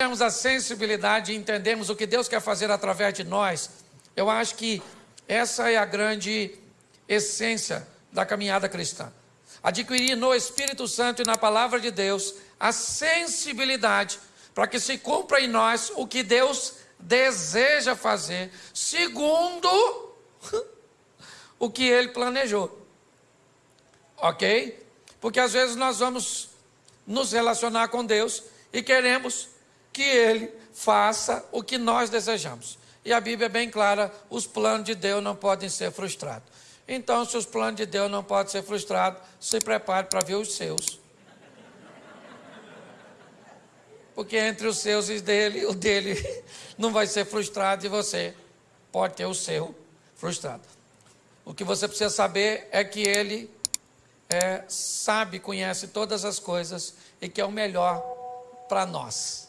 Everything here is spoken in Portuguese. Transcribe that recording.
temos a sensibilidade e entendemos o que Deus quer fazer através de nós, eu acho que essa é a grande essência da caminhada cristã. Adquirir no Espírito Santo e na palavra de Deus a sensibilidade para que se cumpra em nós o que Deus deseja fazer, segundo o que ele planejou. Ok? Porque às vezes nós vamos nos relacionar com Deus e queremos que Ele faça o que nós desejamos. E a Bíblia é bem clara: os planos de Deus não podem ser frustrados. Então, se os planos de Deus não podem ser frustrados, se prepare para ver os seus. Porque entre os seus e dele, o dele não vai ser frustrado e você pode ter o seu frustrado. O que você precisa saber é que ele é, sabe, conhece todas as coisas e que é o melhor para nós.